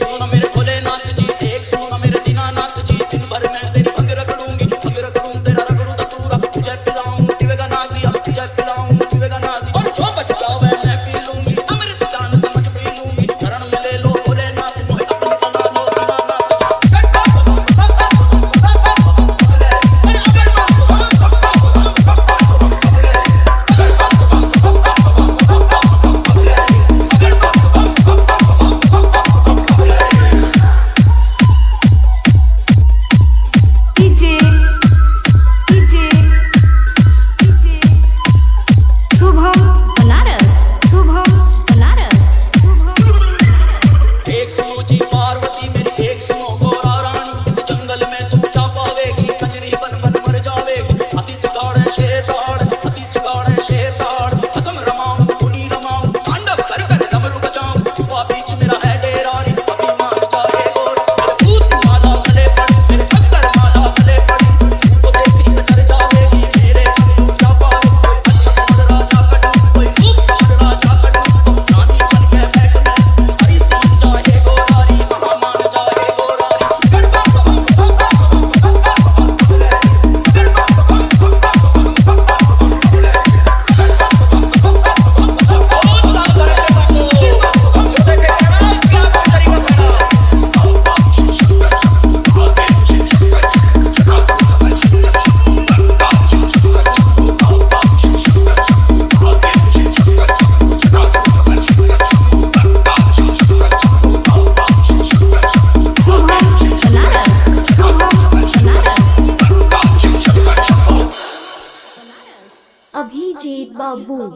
Não Рачид Бабу.